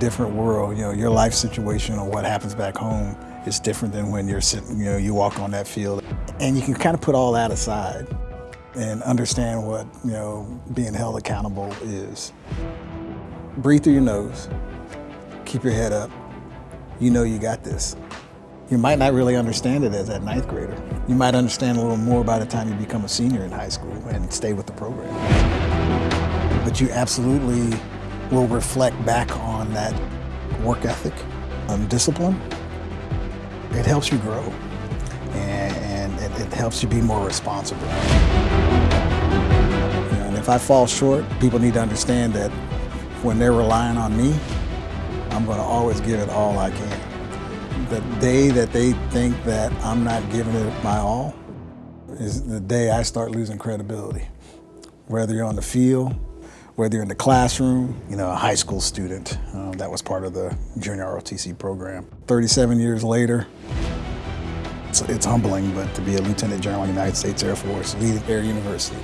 different world. You know, your life situation or what happens back home is different than when you're sitting, you know, you walk on that field. And you can kind of put all that aside and understand what, you know, being held accountable is. Breathe through your nose, keep your head up. You know you got this. You might not really understand it as that ninth grader. You might understand a little more by the time you become a senior in high school and stay with the program. But you absolutely will reflect back on that work ethic, and discipline. It helps you grow and, it, it, helps you be more responsible. And if I fall short, people need to understand that when they're relying on me, I'm going to always give it all I can. The day that they think that I'm not giving it my all is the day I start losing credibility. Whether you're on the field, whether you're in the classroom, you know, a high school student, um, that was part of the junior ROTC program. 37 years later, it's, it's humbling, but to be a Lieutenant General of the United States Air Force, leading Air University,